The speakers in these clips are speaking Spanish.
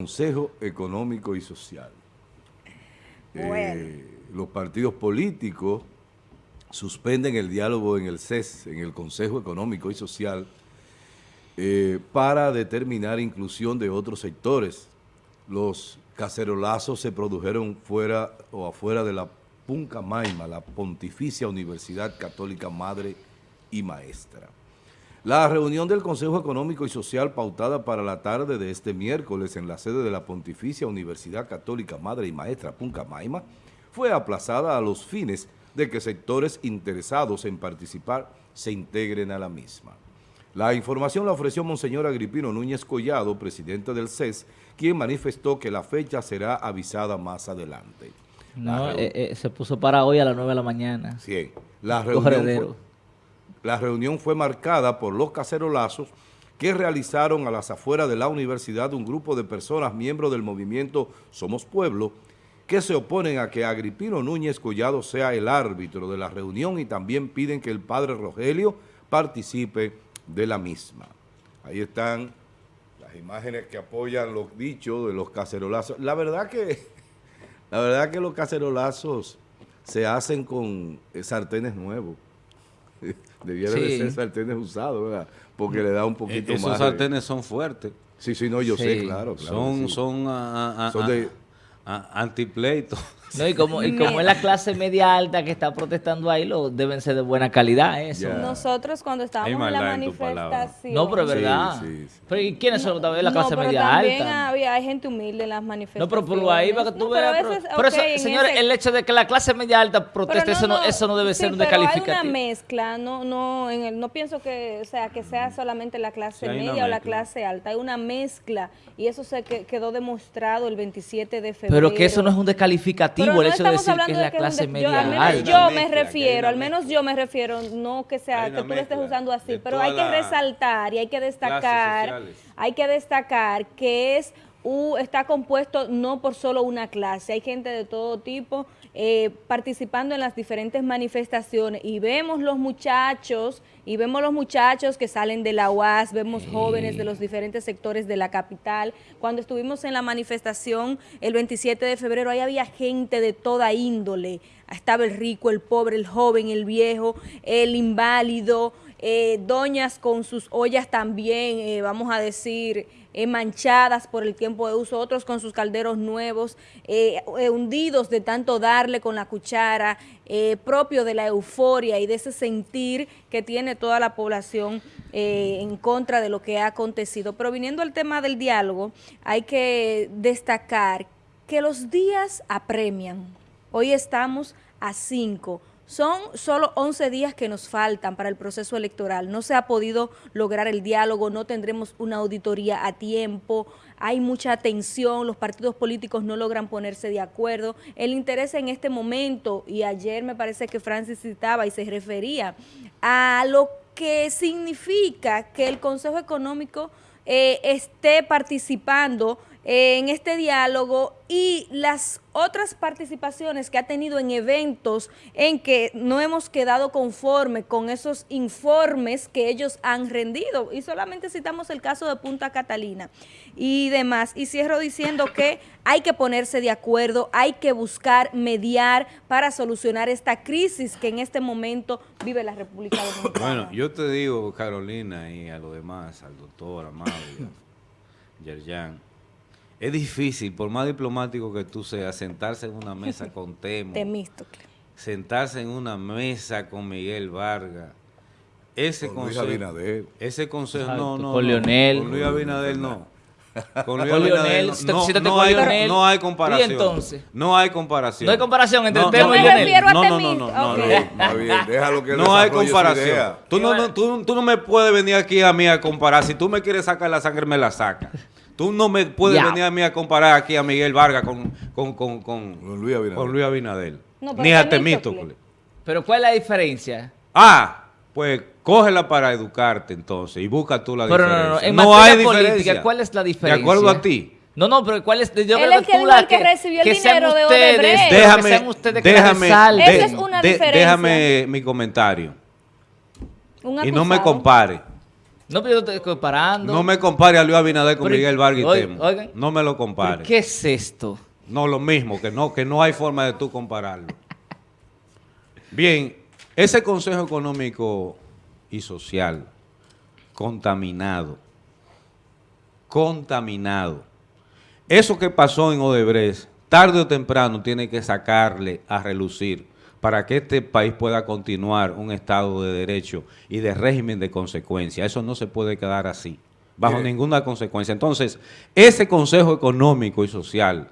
Consejo Económico y Social. Bueno. Eh, los partidos políticos suspenden el diálogo en el CES, en el Consejo Económico y Social, eh, para determinar inclusión de otros sectores. Los cacerolazos se produjeron fuera o afuera de la Puncamaima, la Pontificia Universidad Católica Madre y Maestra. La reunión del Consejo Económico y Social pautada para la tarde de este miércoles en la sede de la Pontificia Universidad Católica Madre y Maestra Puncamaima fue aplazada a los fines de que sectores interesados en participar se integren a la misma. La información la ofreció Monseñor Agripino Núñez Collado, presidente del CES, quien manifestó que la fecha será avisada más adelante. No, eh, eh, se puso para hoy a las 9 de la mañana. Sí, la reunión la reunión fue marcada por los cacerolazos que realizaron a las afueras de la universidad un grupo de personas miembros del movimiento Somos Pueblo que se oponen a que Agripino Núñez Collado sea el árbitro de la reunión y también piden que el padre Rogelio participe de la misma. Ahí están las imágenes que apoyan los dichos de los cacerolazos. La verdad que, la verdad que los cacerolazos se hacen con sartenes nuevos. Debiera de ser sartenes usados, ¿verdad? Porque le da un poquito Esos más. Esos sartenes son fuertes. Sí, sí, no, yo sé, claro. claro son, son, a, a, son de, antipleito. No, y como, y como es la clase media alta que está protestando ahí, lo deben ser de buena calidad eso. Yeah. Nosotros cuando estábamos en la manifestación... No, pero es verdad. Sí, sí, sí. Pero ¿y quiénes son también la clase no, pero media también alta? había hay gente humilde en las manifestaciones. No, pero por ahí para que tú veas. Pero, pero okay, eso, señores, ese... el hecho de que la clase media alta proteste, eso, no, eso no debe sí, ser un pero descalificativo. hay una mezcla, no, no, en el, no pienso que, o sea, que sea solamente la clase media o la clase alta, hay una mezcla y eso se quedó demostrado el 27 de febrero. Pero que eso no es un descalificativo, el hecho de decir que es la clase de, media yo, al menos alta. yo me refiero, al menos yo me refiero, no que sea que tú lo estés usando así, pero hay que resaltar y hay que destacar, hay que destacar que es uh, está compuesto no por solo una clase, hay gente de todo tipo eh, participando en las diferentes manifestaciones y vemos los muchachos y vemos los muchachos que salen de la UAS, vemos jóvenes de los diferentes sectores de la capital. Cuando estuvimos en la manifestación el 27 de febrero, ahí había gente de toda índole. Estaba el rico, el pobre, el joven, el viejo, el inválido, eh, doñas con sus ollas también, eh, vamos a decir, eh, manchadas por el tiempo de uso, otros con sus calderos nuevos, hundidos de tanto darle con la cuchara, propio de la euforia y de ese sentir que tiene toda la población en contra de lo que ha acontecido. Pero viniendo al tema del diálogo, hay que destacar que los días apremian. Hoy estamos a 5 son solo 11 días que nos faltan para el proceso electoral. No se ha podido lograr el diálogo, no tendremos una auditoría a tiempo, hay mucha tensión, los partidos políticos no logran ponerse de acuerdo. El interés en este momento, y ayer me parece que Francis citaba y se refería a lo que significa que el Consejo Económico eh, esté participando en este diálogo y las otras participaciones que ha tenido en eventos en que no hemos quedado conforme con esos informes que ellos han rendido. Y solamente citamos el caso de Punta Catalina y demás. Y cierro diciendo que hay que ponerse de acuerdo, hay que buscar mediar para solucionar esta crisis que en este momento vive la República Dominicana. Bueno, yo te digo, Carolina, y a los demás, al doctor Amado, Yerjan, es difícil, por más diplomático que tú seas, sentarse en una mesa con Temo. Temístocle. Sentarse en una mesa con Miguel Vargas. Ese con consejo. Luis Abinader. Ese consejo, no, no. Con no, Leonel. Con Luis Abinader no. Con Luis Abinader no. No, no, hay, no hay comparación. ¿Y entonces? No hay comparación. No hay comparación entre no, Temo no, y Leonel. no, no, no, no, Okay. no, bien, déjalo que No hay comparación. Tú no, no, tú, tú no me puedes venir aquí a mí a comparar. Si tú me quieres sacar la sangre, me la sacas. Tú no me puedes Ya. venir a mí a comparar aquí a Miguel Vargas con, con, con, con, Con Luis Abinader. con Luis Abinader. No, pero Ni a Temístocle. Temístocle. Pero ¿cuál es la diferencia? Ah, pues cógela para educarte entonces y busca tú la Pero no, diferencia. no, no. En no materia hay política, diferencia. ¿cuál es la diferencia? De acuerdo a ti. No, no, pero ¿cuál es? Yo Él creo es que tú la el que recibió el que dinero de ustedes, Déjame, que sean ustedes que la déjame. Esa es una diferencia. déjame mi comentario. Un Y no me compare. No, pero yo estoy comparando. No me compare a Luis Abinader con Miguel Vargas y No me lo compare. ¿Qué es esto? No, lo mismo, que no, que no hay forma de tú compararlo. Bien, ese Consejo Económico y Social contaminado, contaminado. Eso que pasó en Odebrecht, tarde o temprano tiene que sacarle a relucir para que este país pueda continuar un Estado de Derecho y de régimen de consecuencia. Eso no se puede quedar así, bajo ninguna consecuencia. Entonces, ese Consejo Económico y Social,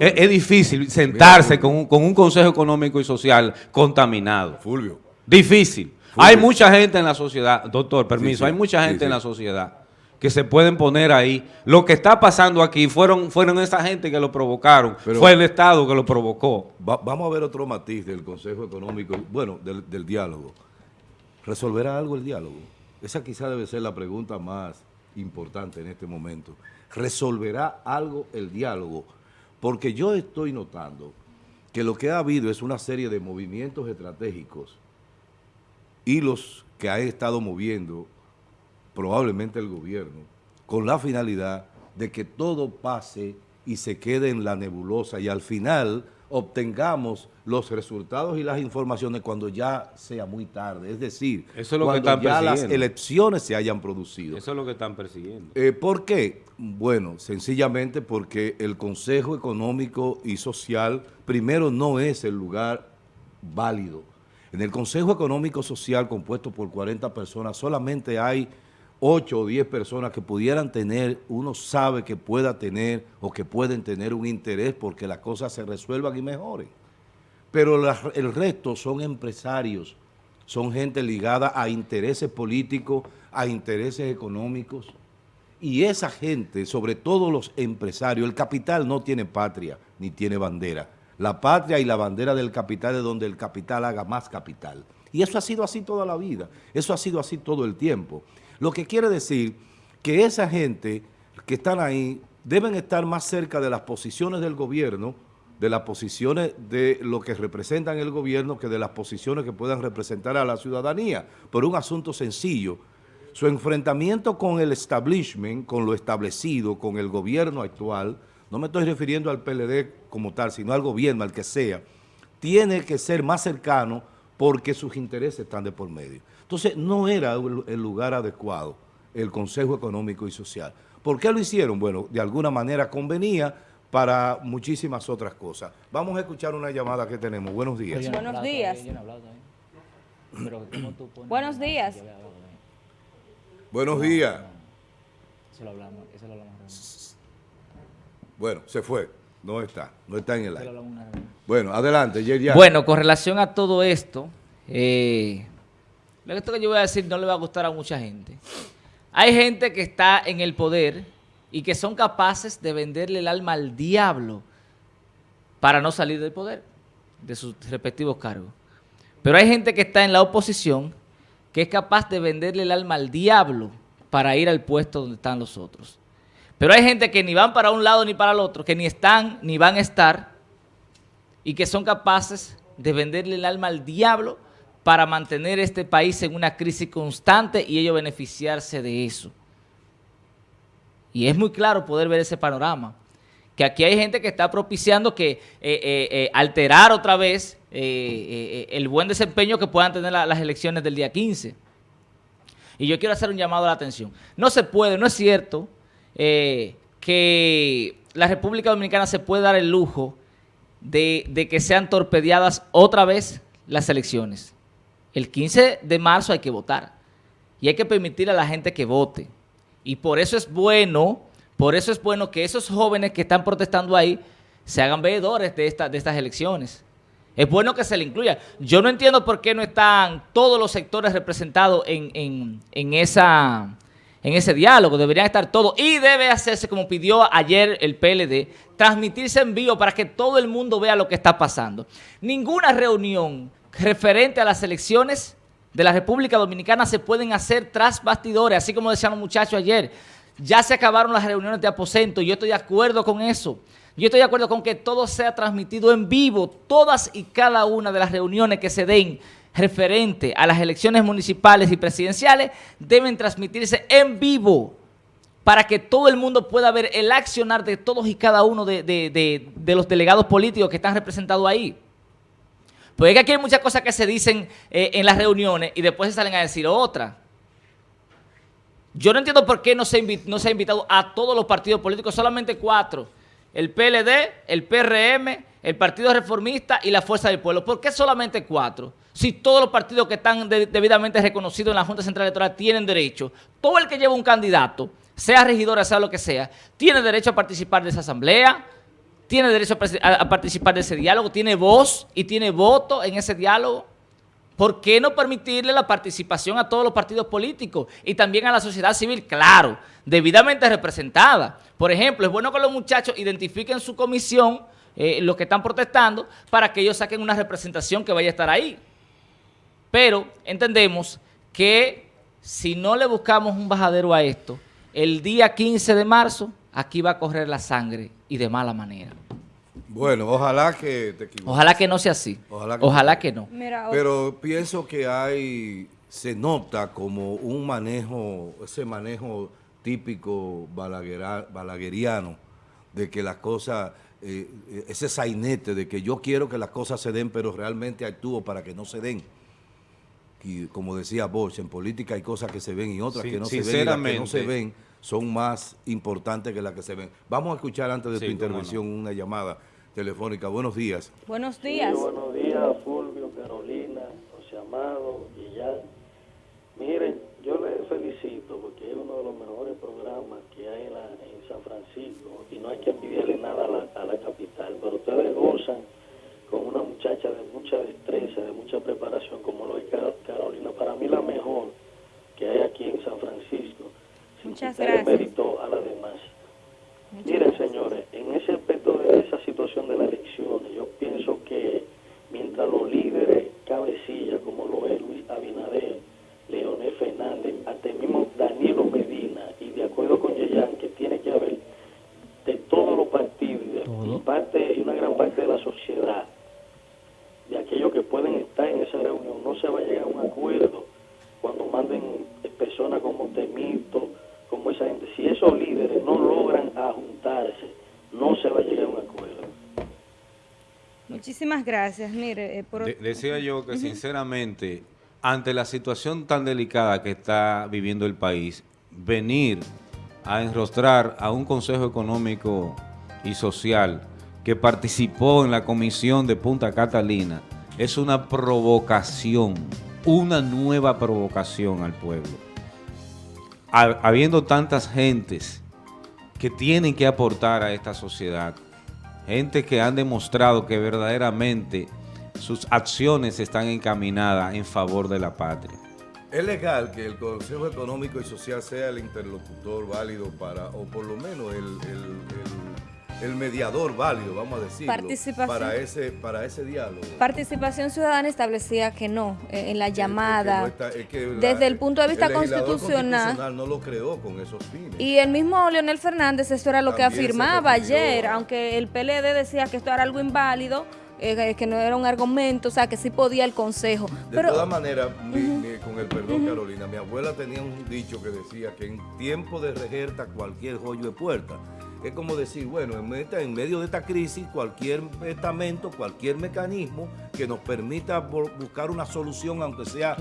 es, difícil sentarse con, un, Consejo Económico y Social contaminado. Fulvio. Difícil. Hay mucha gente en la sociedad, doctor, permiso, hay mucha gente en la sociedad que se pueden poner ahí. Lo que está pasando aquí fueron, fueron esa gente que lo provocaron, fue el Estado que lo provocó. vamos a ver otro matiz del Consejo Económico, bueno, del, diálogo. ¿Resolverá algo el diálogo? Esa quizá debe ser la pregunta más importante en este momento. ¿Resolverá algo el diálogo? Porque yo estoy notando que lo que ha habido es una serie de movimientos estratégicos, y los que ha estado moviendo probablemente el gobierno, con la finalidad de que todo pase y se quede en la nebulosa y al final obtengamos los resultados y las informaciones cuando ya sea muy tarde. Es decir, cuando ya las elecciones se hayan producido. Eso es lo que están persiguiendo. Eh, ¿Por qué? Bueno, sencillamente porque el Consejo Económico y Social primero no es el lugar válido. En el Consejo Económico Social compuesto por 40 personas solamente hay 8 o 10 personas que pudieran tener, uno sabe que pueda tener o que pueden tener un interés porque las cosas se resuelvan y mejoren. Pero el resto son empresarios, son gente ligada a intereses políticos, a intereses económicos. Y esa gente, sobre todo los empresarios, el capital no tiene patria ni tiene bandera. La patria y la bandera del capital es donde el capital haga más capital. Y eso ha sido así toda la vida, eso ha sido así todo el tiempo. Lo que quiere decir que esa gente que están ahí deben estar más cerca de las posiciones del gobierno, de las posiciones de lo que representan el gobierno, que de las posiciones que puedan representar a la ciudadanía, por un asunto sencillo. Su enfrentamiento con el establishment, con lo establecido, con el gobierno actual, no me estoy refiriendo al PLD como tal, sino al gobierno, al que sea, tiene que ser más cercano porque sus intereses están de por medio. Entonces, no era el lugar adecuado el Consejo Económico y Social. ¿Por qué lo hicieron? Bueno, de alguna manera convenía para muchísimas otras cosas. Vamos a escuchar una llamada que tenemos. Buenos días. Buenos días. Buenos días. Buenos días. Bueno, se fue. No está. No está en el aire. Bueno, adelante, Bueno, con relación a todo esto, eh, esto que yo voy a decir no le va a gustar a mucha gente. Hay gente que está en el poder y que son capaces de venderle el alma al diablo para no salir del poder, de sus respectivos cargos. Pero hay gente que está en la oposición que es capaz de venderle el alma al diablo para ir al puesto donde están los otros. Pero hay gente que ni van para un lado ni para el otro, que ni están ni van a estar y que son capaces de venderle el alma al diablo para mantener este país en una crisis constante y ellos beneficiarse de eso. Y es muy claro poder ver ese panorama. Que aquí hay gente que está propiciando que eh, eh, eh, alterar otra vez el buen desempeño que puedan tener las elecciones del día 15. Y yo quiero hacer un llamado a la atención. No se puede, no es cierto que la República Dominicana se puede dar el lujo de, que sean torpedeadas otra vez las elecciones. El 15 de marzo hay que votar y hay que permitir a la gente que vote. Y por eso es bueno, por eso es bueno que esos jóvenes que están protestando ahí se hagan veedores de, de estas elecciones. Es bueno que se le incluya. Yo no entiendo por qué no están todos los sectores representados en, esa, en ese diálogo. Deberían estar todos. Y debe hacerse, como pidió ayer el PLD, transmitirse en vivo para que todo el mundo vea lo que está pasando. Ninguna reunión referente a las elecciones de la República Dominicana se pueden hacer tras bastidores, así como decían los muchachos ayer. Ya se acabaron las reuniones de aposento, yo estoy de acuerdo con eso. Yo estoy de acuerdo con que todo sea transmitido en vivo, todas y cada una de las reuniones que se den referente a las elecciones municipales y presidenciales deben transmitirse en vivo para que todo el mundo pueda ver el accionar de todos y cada uno de, los delegados políticos que están representados ahí. Porque aquí hay muchas cosas que se dicen eh, en las reuniones y después se salen a decir otra. Yo no entiendo por qué no se, no se ha invitado a todos los partidos políticos, solamente cuatro. El PLD, el PRM, el Partido Reformista y la Fuerza del Pueblo. ¿Por qué solamente cuatro? Si todos los partidos que están debidamente reconocidos en la Junta Central Electoral tienen derecho, todo el que lleva un candidato, sea regidora, sea lo que sea, tiene derecho a participar de esa asamblea, tiene derecho a, participar de ese diálogo, tiene voz y tiene voto en ese diálogo. ¿Por qué no permitirle la participación a todos los partidos políticos y también a la sociedad civil? Claro, debidamente representada. Por ejemplo, es bueno que los muchachos identifiquen su comisión, eh, los que están protestando, para que ellos saquen una representación que vaya a estar ahí. Pero entendemos que si no le buscamos un bajadero a esto, el día 15 de marzo, aquí va a correr la sangre y de mala manera. Bueno, ojalá que te equivoques. Ojalá que no sea así. Ojalá que, no. Pero pienso que hay, se nota como un manejo, ese manejo típico balagueriano, de que las cosas, eh, ese sainete de que yo quiero que las cosas se den, pero realmente actúo para que no se den y como decía Bosch, en política hay cosas que se ven y otras que no se ven, y las que no se ven son más importantes que las que se ven. Vamos a escuchar antes de tu intervención una llamada telefónica. Buenos días. Buenos días. buenos días, Fulvio, Carolina, José Amado, ya Miren, yo les felicito porque es uno de los mejores programas que hay en, San Francisco y no hay que envidiarle nada a la, a la capital, pero ustedes muchacha de mucha destreza, de mucha preparación, como lo es Carolina. Para mí la mejor que hay aquí en San Francisco. Muchas gracias. mérito a las demás. Miren, señores, en ese aspecto de esa situación de la elección, yo pienso que mientras los líderes cabecillas, como lo es Luis Abinader, Leonel Fernández, hasta el mismo Danilo Medina, y de acuerdo con Yeyan, que tiene que haber de todos los partidos y, parte, y una gran parte de la sociedad, de aquellos que pueden estar en esa reunión, no se va a llegar a un acuerdo cuando manden personas como Temito, como esa gente. Si esos líderes no logran juntarse, no se va a llegar a un acuerdo. Muchísimas gracias. Mire, eh, decía yo que sinceramente, ante la situación tan delicada que está viviendo el país, venir a enrostrar a un Consejo Económico y Social que participó en la comisión de Punta Catalina es una provocación, una nueva provocación al pueblo. Habiendo tantas gentes que tienen que aportar a esta sociedad, gente que han demostrado que verdaderamente sus acciones están encaminadas en favor de la patria. ¿Es legal que el Consejo Económico y Social sea el interlocutor válido para, o por lo menos el el mediador válido, vamos a decirlo, para ese, para ese diálogo. Participación Ciudadana establecía que no, eh, en la llamada, desde el punto de vista constitucional, no lo creó con esos fines. Y el mismo Leonel Fernández, esto era lo que afirmaba ayer, aunque el PLD decía que esto era algo inválido, eh, que no era un argumento, o sea, que sí podía el Consejo. De todas maneras, con el perdón, Carolina, mi abuela tenía un dicho que decía que en tiempo de rejerta cualquier joyo de puerta es como decir, bueno, en, medio de esta crisis, cualquier estamento, cualquier mecanismo que nos permita buscar una solución, aunque sea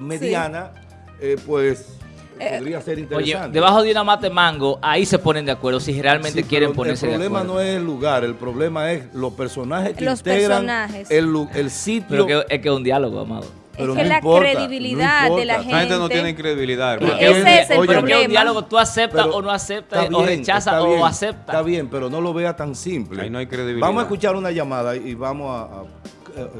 mediana, eh, pues eh, podría ser interesante. Oye, debajo de una mate mango, ahí se ponen de acuerdo si realmente quieren ponerse de acuerdo. El problema no es el lugar, el problema es los personajes que integran El, el, sitio. Pero que, es que es un diálogo, amado es que la credibilidad de la gente... La gente no tiene credibilidad. Ese es el problema. Porque un diálogo tú aceptas o no aceptas, o rechazas o aceptas. Está bien, pero no lo vea tan simple. Ahí no hay credibilidad. Vamos a escuchar una llamada y vamos a...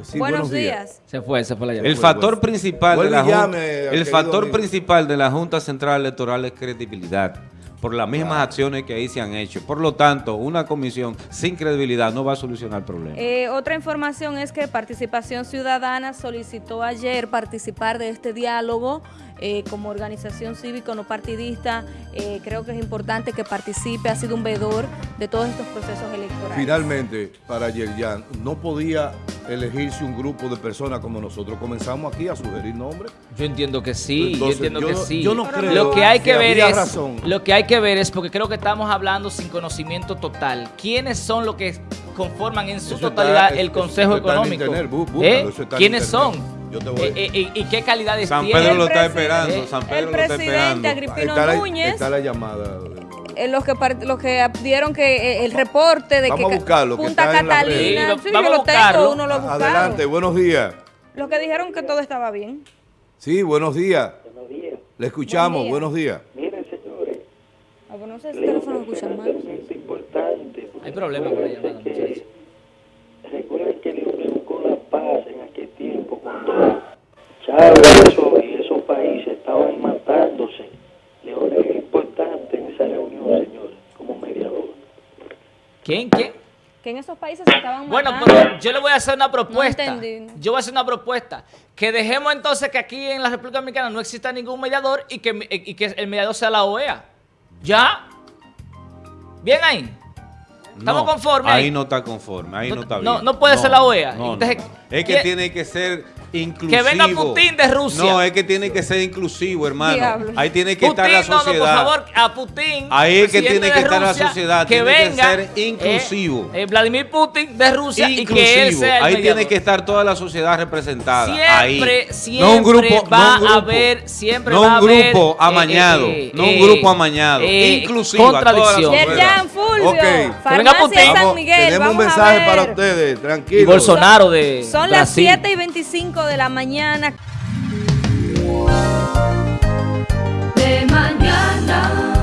sí, buenos, días. Se fue, se fue la llamada. El factor principal de la Junta, el factor principal de la Junta Central Electoral es credibilidad por las mismas acciones que ahí se han hecho. Por lo tanto, una comisión sin credibilidad no va a solucionar el problema. Eh, otra información es que Participación Ciudadana solicitó ayer participar de este diálogo eh, como organización cívico no partidista. Eh, creo que es importante que participe, ha sido un veedor de todos estos procesos electorales. Finalmente, para Yerjan, no podía elegirse un grupo de personas como nosotros comenzamos aquí a sugerir nombres. Yo entiendo que sí, yo entiendo que sí. Yo no creo lo que hay que, ver es lo que hay que ver es porque creo que estamos hablando sin conocimiento total. ¿Quiénes son los que conforman en su totalidad el Consejo Económico? ¿Eh? ¿Quiénes son? Eh, eh, ¿Y qué calidades San Pedro lo está esperando. San Pedro el presidente Agripino Núñez. Está la llamada. Eh, los que los que dieron que el reporte de vamos que a buscarlo, Punta Catalina, sí, vamos a buscarlo. uno lo Adelante, buenos días. Los que dijeron que todo estaba bien. Sí, buenos días. Buenos días. Le escuchamos, buenos días. Miren, señores. Ah, no sé si el teléfono escucha mal. importante. Hay problemas con la llamada, muchachos. Recuerden que Dios buscó la paz en aquel tiempo cuando Chávez ¿Quién? ¿Quién? Que en esos países se estaban Bueno, pero yo le voy a hacer una propuesta. No entendí. Yo voy a hacer una propuesta. Que dejemos entonces que aquí en la República Dominicana no exista ningún mediador y que, y que el mediador sea la OEA. ¿Ya? ¿Bien ahí? ¿Estamos conformes? Ahí no está conforme, ahí no, está bien. No, no puede ser la OEA. es que tiene que ser inclusivo. Que venga Putin de Rusia. No, es que tiene que ser inclusivo, hermano. Ahí tiene que estar la sociedad. No, por favor, a Putin. Ahí es que tiene que estar la sociedad. Que tiene venga, que ser inclusivo. Eh, eh, Vladimir Putin de Rusia y que él sea el Ahí tiene que estar toda la sociedad representada. Siempre, ahí. siempre no un grupo, va a haber, siempre no va a haber. un grupo amañado. Eh, no un grupo amañado. inclusivo. Contradicción. Fulvio. Okay. Farmacia. San Miguel. tenemos un mensaje para ustedes. Tranquilos. Y Bolsonaro de. Son las 7 y 25 de la mañana. De mañana.